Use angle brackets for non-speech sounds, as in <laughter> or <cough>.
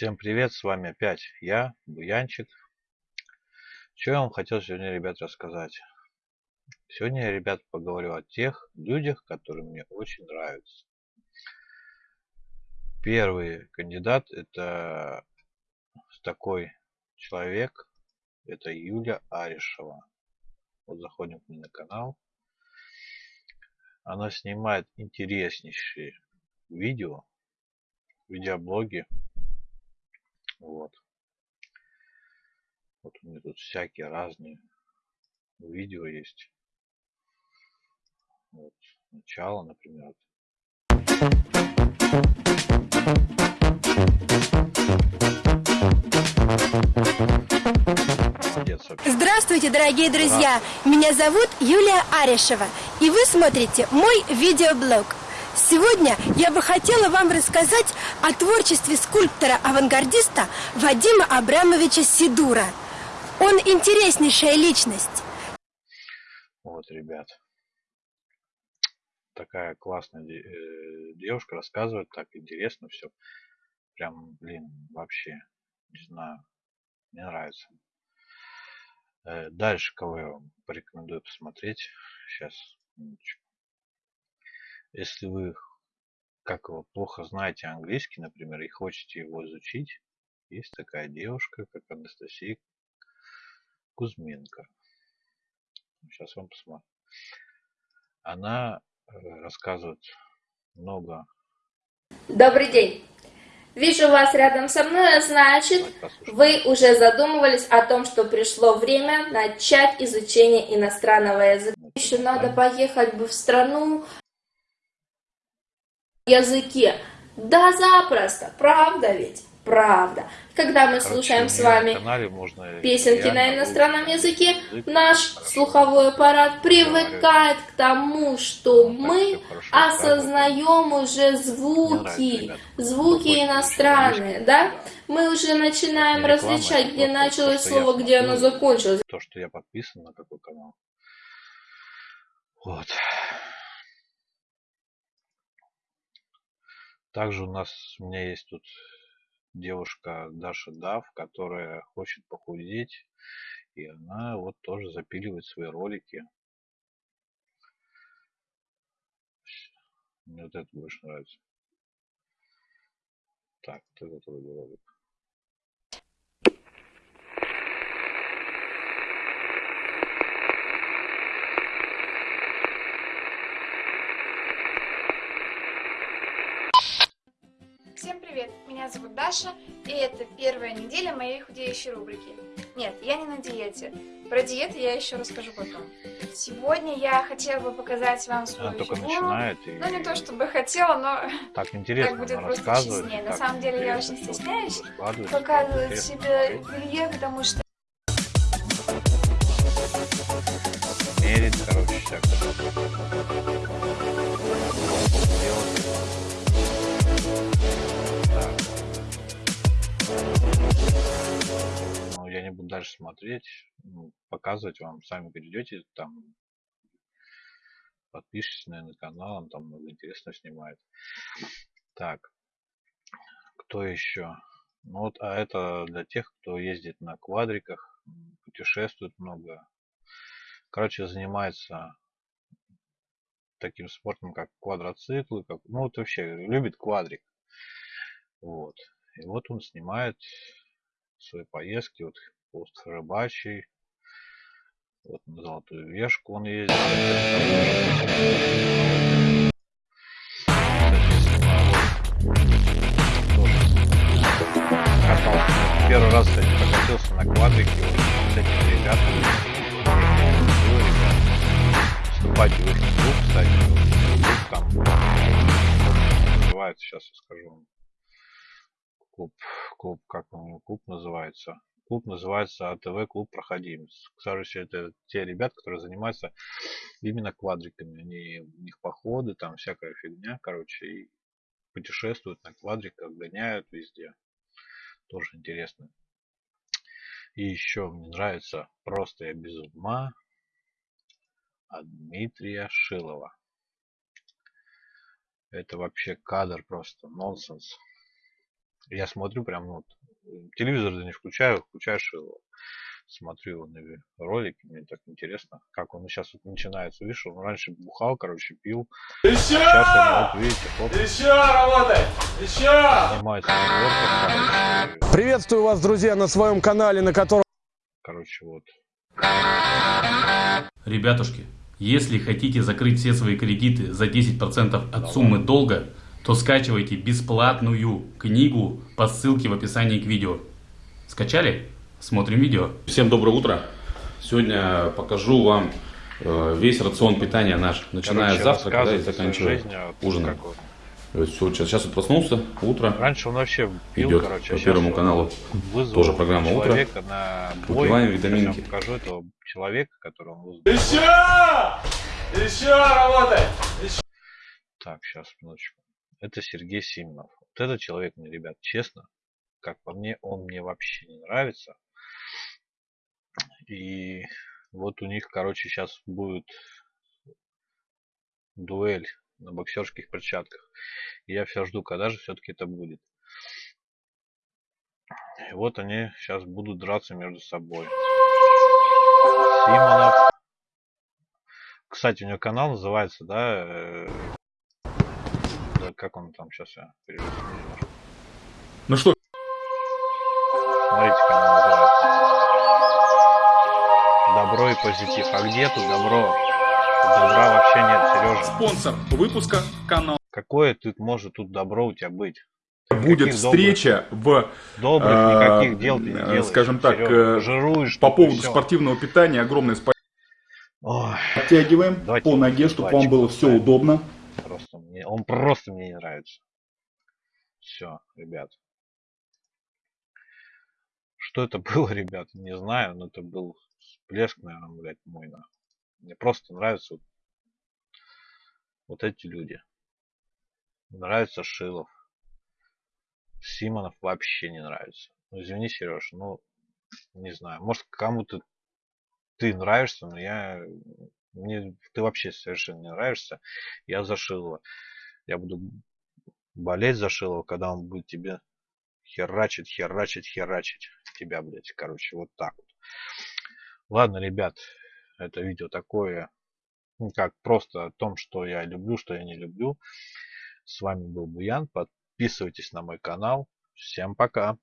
Всем привет, с вами опять я, Буянчик. Что я вам хотел сегодня, ребят, рассказать? Сегодня я, ребят, поговорю о тех людях, которые мне очень нравятся. Первый кандидат это такой человек, это Юля Аришева. Вот заходим к ней на канал. Она снимает интереснейшие видео, видеоблоги вот. Вот у меня тут всякие разные видео есть. Вот. Начало, например. Здравствуйте, дорогие друзья! Меня зовут Юлия Арешева, и вы смотрите мой видеоблог. Сегодня я бы хотела вам рассказать о творчестве скульптора-авангардиста Вадима Абрамовича Сидура. Он интереснейшая личность. Вот, ребят. Такая классная э, девушка рассказывает, так интересно все. Прям, блин, вообще, не знаю, мне нравится. Э, дальше, кого я вам порекомендую посмотреть. Сейчас. Если вы как его плохо знаете английский, например, и хотите его изучить, есть такая девушка, как Анастасия Кузьменко. Сейчас вам посмотрим. Она э, рассказывает много. Добрый день. Вижу вас рядом со мной, значит, вы уже задумывались о том, что пришло время начать изучение иностранного языка. Еще надо поехать бы в страну, языке. Да, запросто, правда ведь? Правда. Когда мы Короче, слушаем с вами песенки на иностранном языке, язык, наш слуховой аппарат привыкает к тому, что ну, мы осознаем уже звуки, звуки иностранные, да? Мы уже начинаем различать, где началось слово, где оно закончилось. То, что я подписан на какой канал. Вот. Также у нас, у меня есть тут девушка Даша Дав, которая хочет похудеть. И она вот тоже запиливает свои ролики. Мне вот это больше нравится. Так, вот этот ролик. Привет! Меня зовут Даша, и это первая неделя моей худеющей рубрики. Нет, я не на диете. Про диету я еще расскажу потом. Сегодня я хотела бы показать вам свою Она фигуру. начинает и... Ну, не то чтобы хотела, но... Так <laughs> интересно, так будет просто честнее. На самом деле я очень стесняюсь показывать себе белье, потому что... Мерить, короче, всякое. Не буду дальше смотреть, ну, показывать вам, сами перейдете, там подпишитесь, наверное, на канал, он там много интересного снимает. Так, кто еще? Ну вот, а это для тех, кто ездит на квадриках, путешествует много. Короче, занимается таким спортом, как квадроциклы, как, ну вот вообще любит квадрик. Вот. И вот он снимает свои поездки. Вот пост рыбачий. Вот на Золотую Вешку он ездил. Первый раз, кстати, прокатился на квадрике вот, с этими ребятами. Вступайте в их клуб, кстати. Клуб там называется, сейчас я скажу. Клуб, клуб, как он клуб называется? клуб называется АТВ клуб проходимец. Кстати, это те ребят, которые занимаются именно квадриками. Они, у них походы, там всякая фигня, короче, и путешествуют на квадриках, гоняют везде. Тоже интересно. И еще мне нравится просто я без ума от Дмитрия Шилова. Это вообще кадр просто нонсенс. Я смотрю прям, ну, телевизор не включаю, включаешь его смотрю его на ролики, мне так интересно, как он сейчас вот начинается. Видишь, он раньше бухал, короче, пил. Еще! Сейчас он, вот видите, хоп. Еще работай! Еще! Снимается на короче. Приветствую вас, друзья, на своем канале, на котором... Короче, вот. Ребятушки, если хотите закрыть все свои кредиты за 10% от Давай. суммы долга, то скачивайте бесплатную книгу по ссылке в описании к видео. Скачали? Смотрим видео. Всем доброе утро. Сегодня покажу вам э, весь рацион питания наш, начиная с завтрака да, и заканчивая жизнь, а ужином. Все, сейчас, сейчас вот проснулся, утро. Раньше он вообще пил, идет короче, а по первому каналу. Тоже программа утро. На Выпиваем витаминки. Я покажу этого человека, которого он вызвал. Еще! Еще работай! Еще! Так, сейчас, минуточку. Это Сергей Симонов. Вот этот человек мне, ребят, честно, как по мне, он мне вообще не нравится. И вот у них, короче, сейчас будет дуэль на боксерских перчатках. Я все жду, когда же все-таки это будет. И вот они сейчас будут драться между собой. Симонов. Кстати, у него канал называется, да, э, как он там сейчас я переведу Ну что? Смотрите, как он называется добро и позитив. А где тут добро? Добра вообще нет, Сережа. Спонсор выпуска канал. Какое тут может тут добро у тебя быть? Будет Каких встреча добрых? в... Добрых никаких дел ты не э, делаешь. Скажем так, э, жируешь, по поводу все. спортивного питания огромное спасибо. Оттягиваем Давайте по ноге, чтобы вам было все удобно. Просто мне, он просто мне не нравится. Все, ребят. Что это было, <laughs> ребят, не знаю, но это был всплеск, наверное, блядь, мой, на. Мне просто нравятся вот, вот эти люди. Нравится Шилов. Симонов вообще не нравится. Ну, извини, Сереж, ну, не знаю. Может, кому-то ты нравишься, но я... Мне ты вообще совершенно не нравишься. Я за Шилова. Я буду болеть за Шилова, когда он будет тебе херачить, херачить, херачить. Тебя, блядь, короче, вот так вот. Ладно, ребят, это видео такое, ну, как просто о том, что я люблю, что я не люблю. С вами был Буян. Подписывайтесь на мой канал. Всем пока.